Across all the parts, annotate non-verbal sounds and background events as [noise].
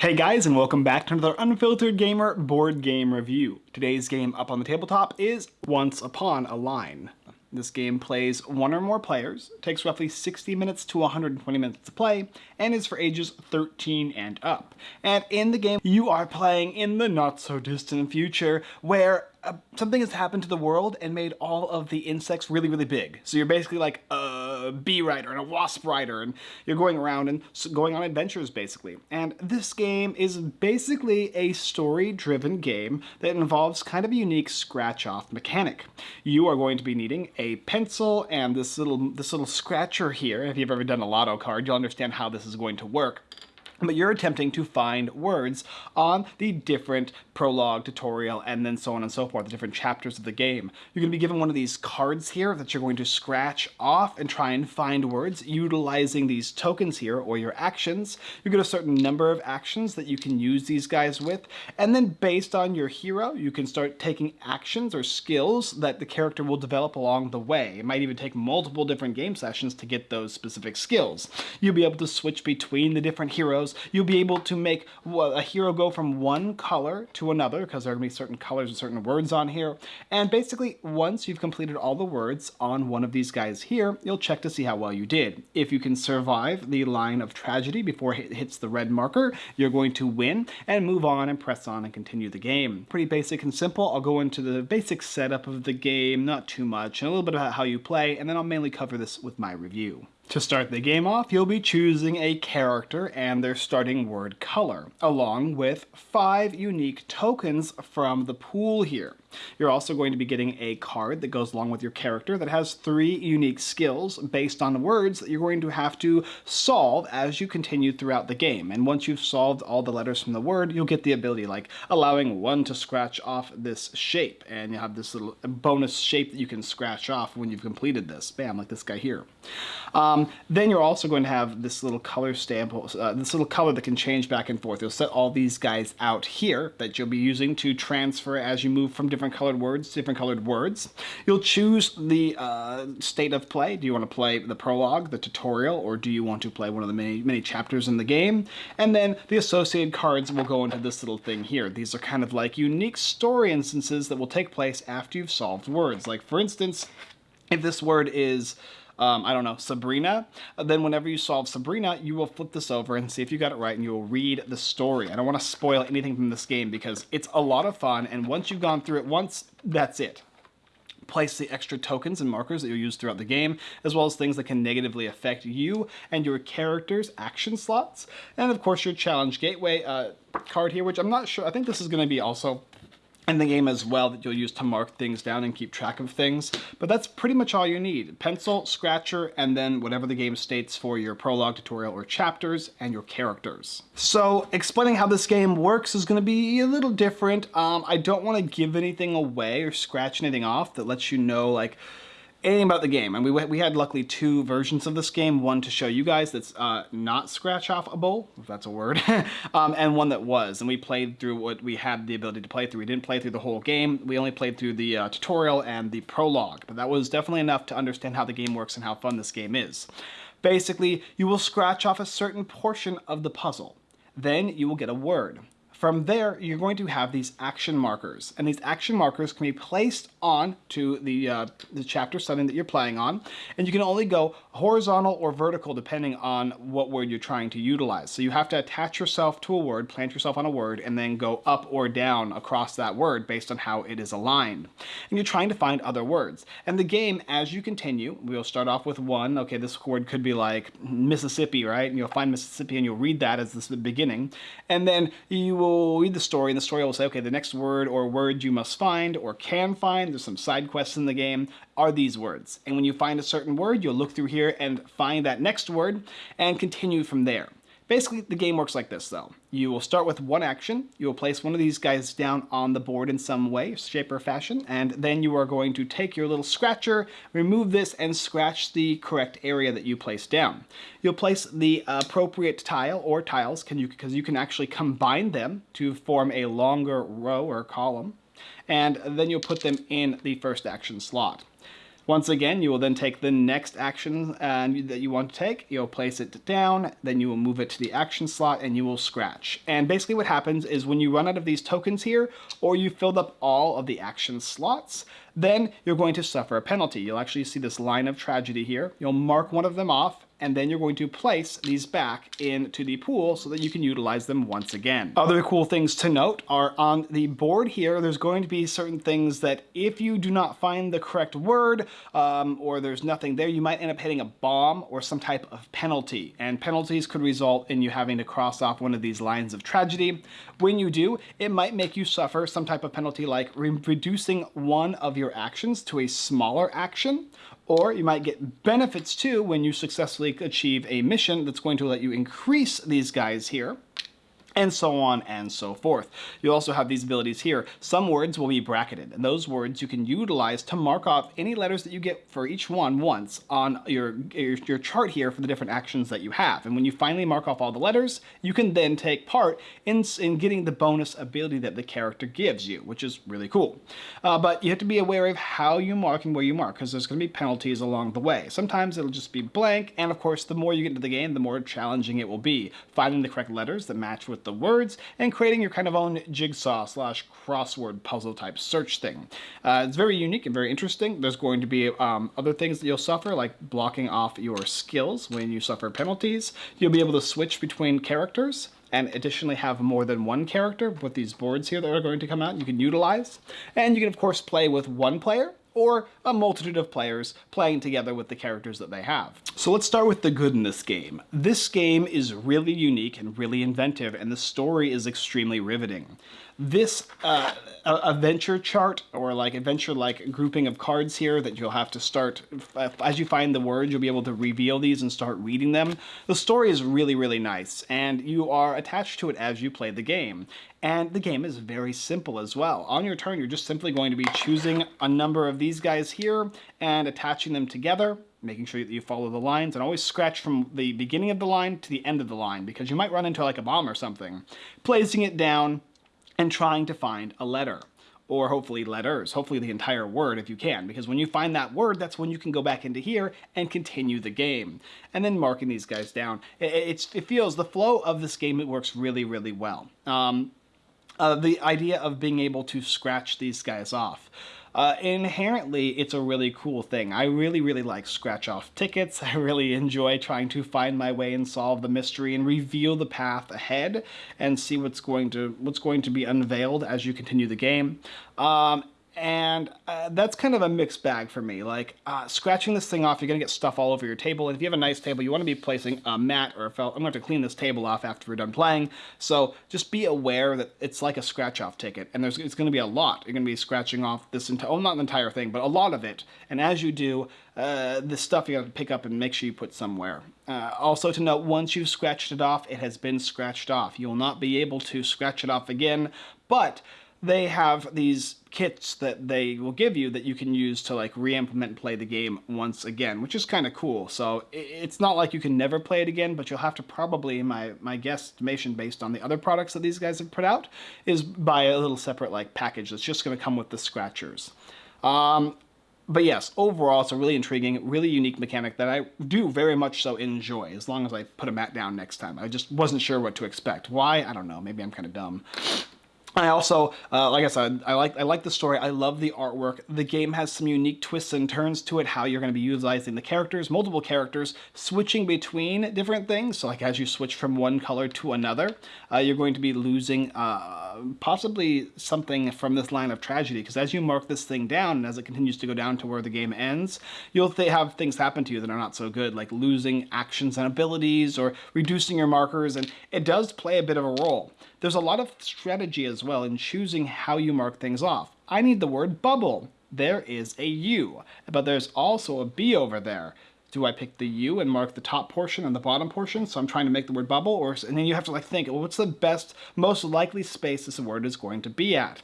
Hey guys, and welcome back to another Unfiltered Gamer board game review. Today's game up on the tabletop is Once Upon a Line. This game plays one or more players, takes roughly 60 minutes to 120 minutes to play, and is for ages 13 and up. And in the game, you are playing in the not so distant future where uh, something has happened to the world and made all of the insects really, really big. So you're basically like a bee rider and a wasp rider, and you're going around and going on adventures, basically. And this game is basically a story-driven game that involves kind of a unique scratch-off mechanic. You are going to be needing a pencil and this little this little scratcher here. If you've ever done a lotto card, you'll understand how this is going to work but you're attempting to find words on the different prologue, tutorial, and then so on and so forth, the different chapters of the game. You're going to be given one of these cards here that you're going to scratch off and try and find words utilizing these tokens here, or your actions. You get a certain number of actions that you can use these guys with, and then based on your hero, you can start taking actions or skills that the character will develop along the way. It might even take multiple different game sessions to get those specific skills. You'll be able to switch between the different heroes heroes, you'll be able to make a hero go from one color to another, because there are going to be certain colors and certain words on here. And basically, once you've completed all the words on one of these guys here, you'll check to see how well you did. If you can survive the line of tragedy before it hits the red marker, you're going to win and move on and press on and continue the game. Pretty basic and simple. I'll go into the basic setup of the game, not too much, and a little bit about how you play, and then I'll mainly cover this with my review. To start the game off, you'll be choosing a character and their starting word color, along with five unique tokens from the pool here. You're also going to be getting a card that goes along with your character that has three unique skills based on words that you're going to have to solve as you continue throughout the game. And once you've solved all the letters from the word, you'll get the ability like allowing one to scratch off this shape. And you have this little bonus shape that you can scratch off when you've completed this. Bam, like this guy here. Um, then you're also going to have this little color stamp, uh, this little color that can change back and forth. You'll set all these guys out here that you'll be using to transfer as you move from different colored words, different colored words. You'll choose the uh, state of play. Do you want to play the prologue, the tutorial, or do you want to play one of the many, many chapters in the game? And then the associated cards will go into this little thing here. These are kind of like unique story instances that will take place after you've solved words. Like for instance, if this word is um, I don't know, Sabrina, then whenever you solve Sabrina, you will flip this over and see if you got it right and you will read the story. I don't want to spoil anything from this game because it's a lot of fun and once you've gone through it once, that's it place the extra tokens and markers that you'll use throughout the game, as well as things that can negatively affect you and your character's action slots. And of course your challenge gateway uh, card here, which I'm not sure, I think this is going to be also in the game as well that you'll use to mark things down and keep track of things. But that's pretty much all you need. Pencil, scratcher, and then whatever the game states for your prologue, tutorial, or chapters, and your characters. So explaining how this game works is going to be a little different. Um, I don't want to give anything away or scratch anything off that lets you know like anything about the game. And we, we had luckily two versions of this game, one to show you guys that's uh, not scratch-offable, if that's a word, [laughs] um, and one that was. And we played through what we had the ability to play through. We didn't play through the whole game. We only played through the uh, tutorial and the prologue. But that was definitely enough to understand how the game works and how fun this game is. Basically, you will scratch off a certain portion of the puzzle. Then you will get a word. From there, you're going to have these action markers, and these action markers can be placed on to the, uh, the chapter setting that you're playing on, and you can only go horizontal or vertical depending on what word you're trying to utilize. So you have to attach yourself to a word, plant yourself on a word, and then go up or down across that word based on how it is aligned. And you're trying to find other words. And the game, as you continue, we'll start off with one. Okay, this word could be like Mississippi, right? And you'll find Mississippi and you'll read that as the beginning. And then you will read the story, and the story will say, okay, the next word or words you must find or can find, there's some side quests in the game, are these words. And when you find a certain word, you'll look through here and find that next word and continue from there. Basically, the game works like this, though. You will start with one action, you will place one of these guys down on the board in some way, shape or fashion, and then you are going to take your little scratcher, remove this, and scratch the correct area that you placed down. You'll place the appropriate tile or tiles, can you, because you can actually combine them to form a longer row or column, and then you'll put them in the first action slot. Once again, you will then take the next action uh, that you want to take, you'll place it down, then you will move it to the action slot and you will scratch. And basically what happens is when you run out of these tokens here, or you filled up all of the action slots, then you're going to suffer a penalty. You'll actually see this line of tragedy here. You'll mark one of them off and then you're going to place these back into the pool so that you can utilize them once again. Other cool things to note are on the board here, there's going to be certain things that if you do not find the correct word um, or there's nothing there, you might end up hitting a bomb or some type of penalty. And penalties could result in you having to cross off one of these lines of tragedy. When you do, it might make you suffer some type of penalty like re reducing one of your actions to a smaller action or you might get benefits too when you successfully achieve a mission that's going to let you increase these guys here and so on and so forth. You also have these abilities here. Some words will be bracketed, and those words you can utilize to mark off any letters that you get for each one once on your, your, your, chart here for the different actions that you have. And when you finally mark off all the letters, you can then take part in, in getting the bonus ability that the character gives you, which is really cool. Uh, but you have to be aware of how you mark and where you mark, because there's going to be penalties along the way. Sometimes it'll just be blank, and of course, the more you get into the game, the more challenging it will be. Finding the correct letters that match with the words and creating your kind of own jigsaw slash crossword puzzle type search thing. Uh, it's very unique and very interesting. There's going to be um, other things that you'll suffer like blocking off your skills when you suffer penalties. You'll be able to switch between characters and additionally have more than one character with these boards here that are going to come out you can utilize. And you can of course play with one player or a multitude of players playing together with the characters that they have. So let's start with the good in this game. This game is really unique and really inventive, and the story is extremely riveting. This uh, adventure chart, or like adventure-like grouping of cards here that you'll have to start, as you find the words, you'll be able to reveal these and start reading them. The story is really, really nice, and you are attached to it as you play the game. And the game is very simple as well. On your turn, you're just simply going to be choosing a number of these guys here and attaching them together, making sure that you follow the lines, and always scratch from the beginning of the line to the end of the line, because you might run into like a bomb or something. Placing it down and trying to find a letter or hopefully letters, hopefully the entire word if you can, because when you find that word, that's when you can go back into here and continue the game. And then marking these guys down. It, it feels, the flow of this game, it works really, really well. Um, uh, the idea of being able to scratch these guys off. Uh, inherently, it's a really cool thing. I really, really like scratch off tickets. [laughs] I really enjoy trying to find my way and solve the mystery and reveal the path ahead and see what's going to what's going to be unveiled as you continue the game. Um, and uh, that's kind of a mixed bag for me. Like, uh, scratching this thing off, you're gonna get stuff all over your table, and if you have a nice table, you wanna be placing a mat or a felt. I'm gonna have to clean this table off after we're done playing, so just be aware that it's like a scratch-off ticket, and there's it's gonna be a lot. You're gonna be scratching off this entire, oh, not the entire thing, but a lot of it, and as you do, uh, the stuff you gotta pick up and make sure you put somewhere. Uh, also to note, once you've scratched it off, it has been scratched off. You will not be able to scratch it off again, but they have these kits that they will give you that you can use to like re-implement and play the game once again, which is kind of cool. So it's not like you can never play it again, but you'll have to probably, my, my guesstimation based on the other products that these guys have put out, is buy a little separate like package that's just going to come with the scratchers. Um, but yes, overall, it's a really intriguing, really unique mechanic that I do very much so enjoy, as long as I put a mat down next time. I just wasn't sure what to expect. Why? I don't know. Maybe I'm kind of dumb. I also, uh, like I said, I like I like the story. I love the artwork. The game has some unique twists and turns to it. How you're going to be utilizing the characters, multiple characters, switching between different things. So, like as you switch from one color to another, uh, you're going to be losing uh, possibly something from this line of tragedy. Because as you mark this thing down, and as it continues to go down to where the game ends, you'll th have things happen to you that are not so good, like losing actions and abilities or reducing your markers. And it does play a bit of a role. There's a lot of strategy as well in choosing how you mark things off. I need the word bubble. There is a U, but there's also a B over there. Do I pick the U and mark the top portion and the bottom portion? So I'm trying to make the word bubble, or and then you have to like think, well, what's the best, most likely space this word is going to be at?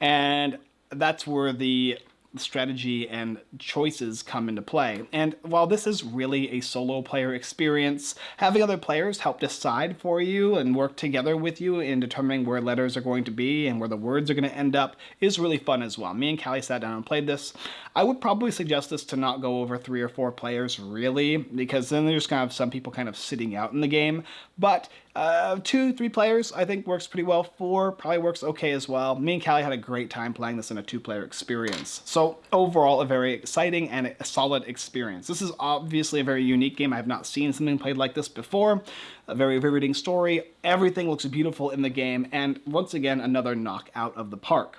And that's where the strategy and choices come into play. And while this is really a solo player experience, having other players help decide for you and work together with you in determining where letters are going to be and where the words are going to end up is really fun as well. Me and Callie sat down and played this. I would probably suggest this to not go over three or four players really, because then there's kind of some people kind of sitting out in the game. But uh, two, three players, I think works pretty well. Four probably works okay as well. Me and Callie had a great time playing this in a two-player experience. So overall, a very exciting and a solid experience. This is obviously a very unique game. I have not seen something played like this before. A very riveting story. Everything looks beautiful in the game. And once again, another knockout of the park.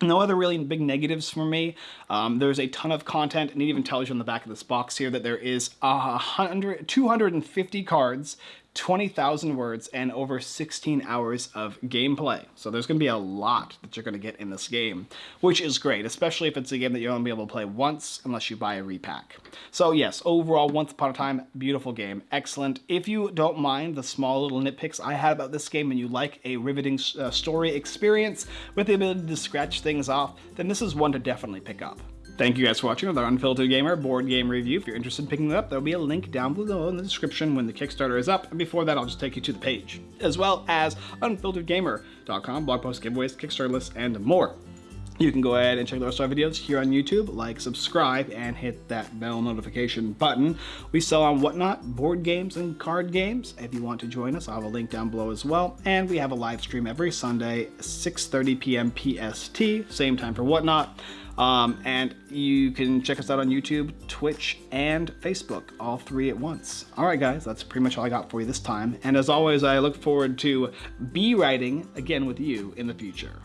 No other really big negatives for me. Um, there's a ton of content, and it even tells you on the back of this box here that there is hundred, 250 cards 20,000 words and over 16 hours of gameplay. So there's going to be a lot that you're going to get in this game, which is great, especially if it's a game that you're only be able to play once unless you buy a repack. So yes, overall, Once Upon a Time, beautiful game, excellent. If you don't mind the small little nitpicks I had about this game and you like a riveting uh, story experience with the ability to scratch things off, then this is one to definitely pick up. Thank you guys for watching another Unfiltered Gamer board game review. If you're interested in picking it up, there'll be a link down below in the description when the Kickstarter is up. And before that, I'll just take you to the page, as well as unfilteredgamer.com, blog posts, giveaways, Kickstarter lists, and more. You can go ahead and check the rest of our videos here on YouTube, like, subscribe, and hit that bell notification button. We sell on Whatnot, board games and card games. If you want to join us, I'll have a link down below as well. And we have a live stream every Sunday, 6.30 p.m. PST, same time for Whatnot. Um, and you can check us out on YouTube, Twitch, and Facebook, all three at once. All right, guys, that's pretty much all I got for you this time. And as always, I look forward to be writing again with you in the future.